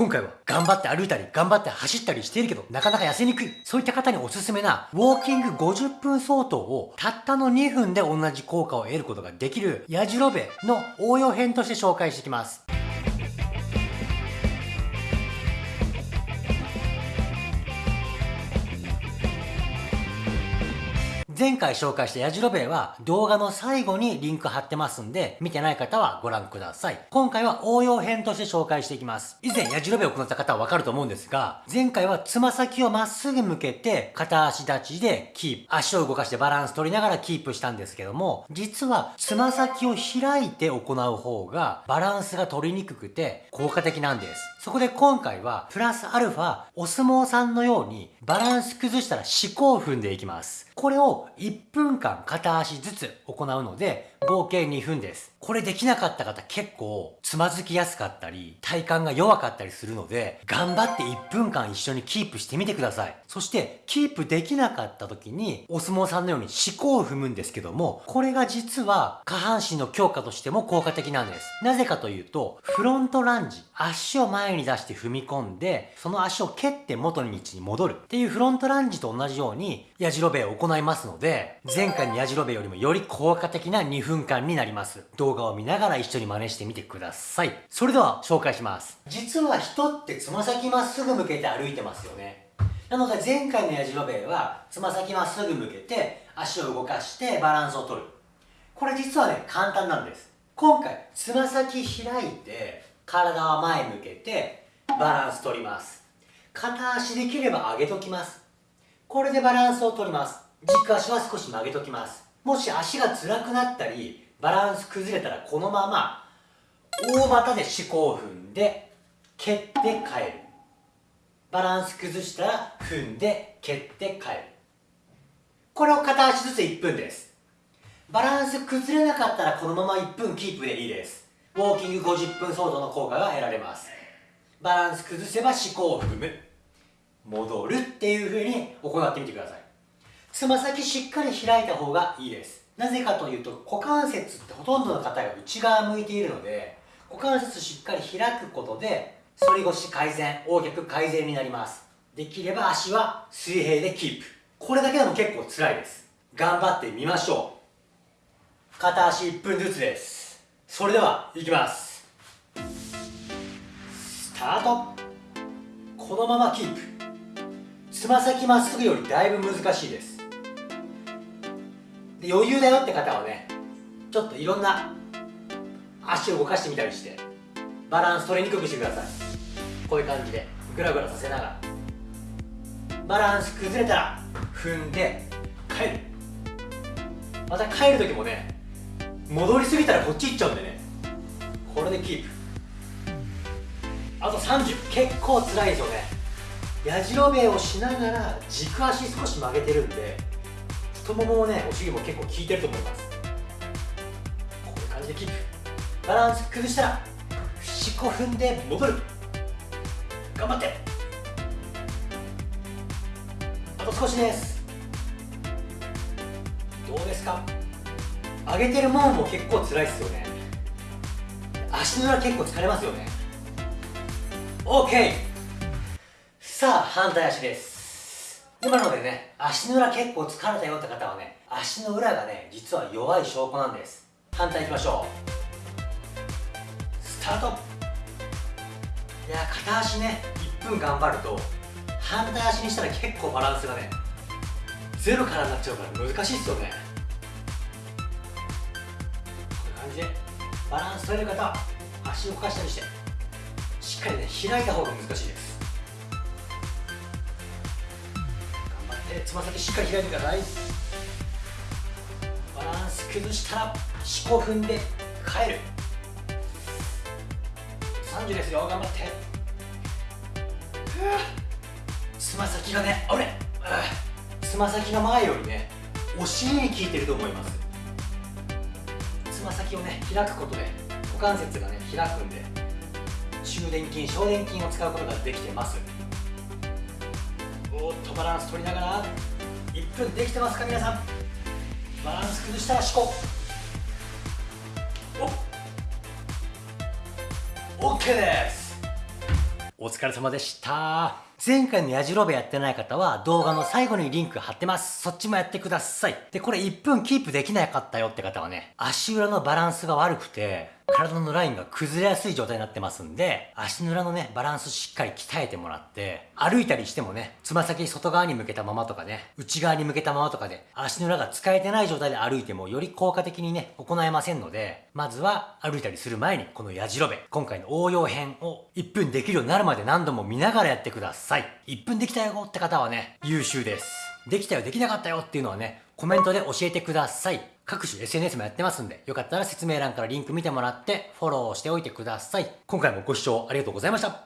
今回は頑張って歩いたり頑張って走ったりしているけどなかなか痩せにくい。そういった方におすすめなウォーキング50分相当をたったの2分で同じ効果を得ることができるやじろべの応用編として紹介していきます。前回紹介したやじろべえは動画の最後にリンク貼ってますんで、見てない方はご覧ください。今回は応用編として紹介していきます。以前やじろべえを行った方はわかると思うんですが、前回はつま先をまっすぐ向けて片足立ちでキープ。足を動かしてバランス取りながらキープしたんですけども、実はつま先を開いて行う方がバランスが取りにくくて効果的なんです。そこで今回はプラスアルファお相撲さんのようにバランス崩したら四股を踏んでいきます。これを1分間片足ずつ行うので、合計2分です。これできなかった方結構つまずきやすかったり、体幹が弱かったりするので、頑張って1分間一緒にキープしてみてください。そして、キープできなかった時に、お相撲さんのように四股を踏むんですけども、これが実は下半身の強化としても効果的なんです。なぜかというと、フロントランジ、足を前に出して踏み込んで、その足を蹴って元の道に戻るっていうフロントランジと同じように、やじろべえを行いますので、前回のやじろべえよりもより効果的な2分間になります。動画を見ながら一緒に真似してみてください。それでは紹介します。実は人ってつま先まっすぐ向けて歩いてますよね。なので前回のやじろべえはつま先まっすぐ向けて足を動かしてバランスを取る。これ実はね、簡単なんです。今回、つま先開いて体は前向けてバランス取ります。片足できれば上げときます。これでバランスを取ります。軸足は少し曲げときます。もし足が辛くなったり、バランス崩れたらこのまま大股で四股を踏んで蹴って帰る。バランス崩したら踏んで蹴って帰る。これを片足ずつ1分です。バランス崩れなかったらこのまま1分キープでいいです。ウォーキング50分相当の効果が得られます。バランス崩せば四股を踏む。戻るっていう風に行ってみてください。つま先しっかり開いた方がいいです。なぜかというと股関節ってほとんどの方が内側向いているので股関節しっかり開くことで反り腰改善横脚改善になります。できれば足は水平でキープ。これだけでも結構辛いです。頑張ってみましょう。片足1分ずつです。それではいきます。スタート。このままキープ。つま先まっすぐよりだいぶ難しいです。で余裕だよって方はねちょっといろんな足を動かしてみたりしてバランス取りにくくしてください。こういう感じでグラグラさせながら。バランス崩れたら踏んで帰る。また帰る時もね戻りすぎたらこっち行っちゃうんでね。これでキープ。あと30結構辛いですよね。やじろべえをしながら軸足少し曲げてるんで太もももねお尻も結構効いてると思います。こういう感じでキープ。バランス崩したら四股踏んで戻る。頑張って。あと少しです。どうですか？上げてるもんも結構辛いですよね。足の裏結構疲れますよね。OK さあ反対足です。今のでね足の裏結構疲れたよって方はね足の裏がね実は弱い証拠なんです。反対いきましょう。スタート。いや片足ね1分頑張ると反対足にしたら結構バランスがねゼロからになっちゃうから難しいですよね。こういう感じでバランス取れる方は足を動かしたりしてしっかりね開いた方が難しいです。えつま先しっかり開いてください。バランス崩したら四股踏んで帰る。30ですよ。頑張って。つま先がねあれ。つま先が前よりねお尻に効いてると思います。つま先をね開くことで股関節がね開くんで中殿筋小殿筋を使うことができてます。おっとバランス取りながら1分できてますか皆さんバランス崩したら思考お OK ですお疲れ様でした。前回のやじろべやってない方は動画の最後にリンク貼ってます。そっちもやってください。で、これ1分キープできなかったよって方はね、足裏のバランスが悪くて、体のラインが崩れやすい状態になってますんで、足の裏のね、バランスしっかり鍛えてもらって、歩いたりしてもね、つま先外側に向けたままとかね、内側に向けたままとかで、足の裏が使えてない状態で歩いても、より効果的にね、行えませんので、まずは歩いたりする前に、このやじろべ、今回の応用編を1分できるようになるまで何度も見ながらやってください。1分できたよって方はね、優秀です。できたよ、できなかったよっていうのはね、コメントで教えてください。各種 SNS もやってますんで、よかったら説明欄からリンク見てもらって、フォローしておいてください。今回もご視聴ありがとうございました。